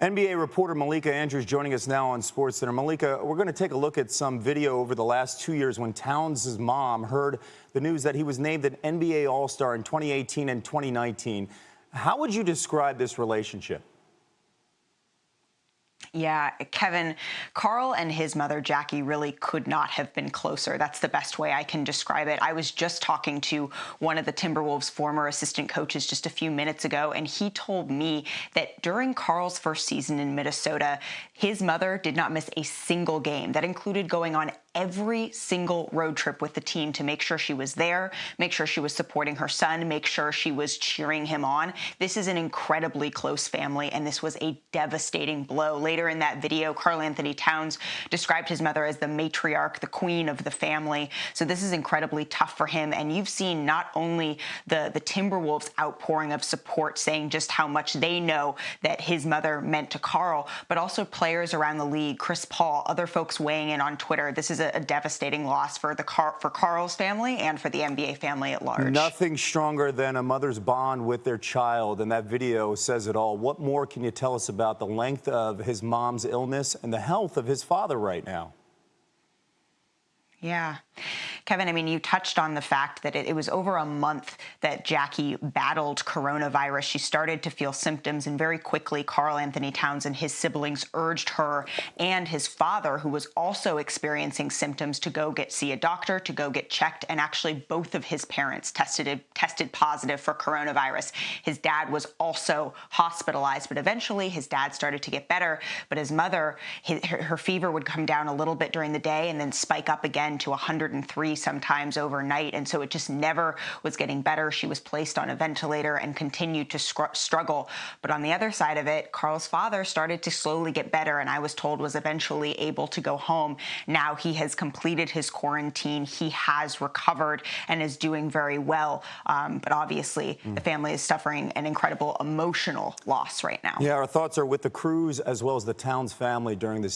NBA reporter Malika Andrews joining us now on SportsCenter. Malika, we're going to take a look at some video over the last two years when Towns' mom heard the news that he was named an NBA All-Star in 2018 and 2019. How would you describe this relationship? Yeah, Kevin, Karl and his mother, Jackie, really could not have been closer. That's the best way I can describe it. I was just talking to one of the Timberwolves' former assistant coaches just a few minutes ago, and he told me that during Karl's first season in Minnesota, his mother did not miss a single game. That included going on every single road trip with the team to make sure she was there, make sure she was supporting her son, make sure she was cheering him on. This is an incredibly close family, and this was a devastating blow. Later in that video, Karl-Anthony Towns described his mother as the matriarch, the queen of the family. So this is incredibly tough for him. And you've seen not only the, the Timberwolves outpouring of support saying just how much they know that his mother meant to Karl, but also players around the league, Chris Paul, other folks weighing in on Twitter. This is a, a devastating loss for the Car for Karl's family and for the NBA family at large. Nothing stronger than a mother's bond with their child, and that video says it all. What more can you tell us about the length of his mom's illness and the health of his father right now? Yeah. Kevin, I mean, you touched on the fact that it, it, was over a month that Jackie battled coronavirus. She started to feel symptoms, and very quickly, Karl Anthony Towns and his siblings urged her and his father, who was also experiencing symptoms, to go get see a doctor, to go get checked. And actually, both of his parents tested tested positive for coronavirus. His dad was also hospitalized, but eventually his dad started to get better. But his mother, his, her, her fever would come down a little bit during the day and then spike up again to 103 sometimes overnight. And so it just never was getting better. She was placed on a ventilator and continued to struggle. But on the other side of it, Karl's father started to slowly get better and I was told was eventually able to go home. Now he has completed his quarantine. He has recovered and is doing very well. Um, but obviously mm. the family is suffering an incredible emotional loss right now. Yeah, our thoughts are with the Cruz as well as the Towns family during this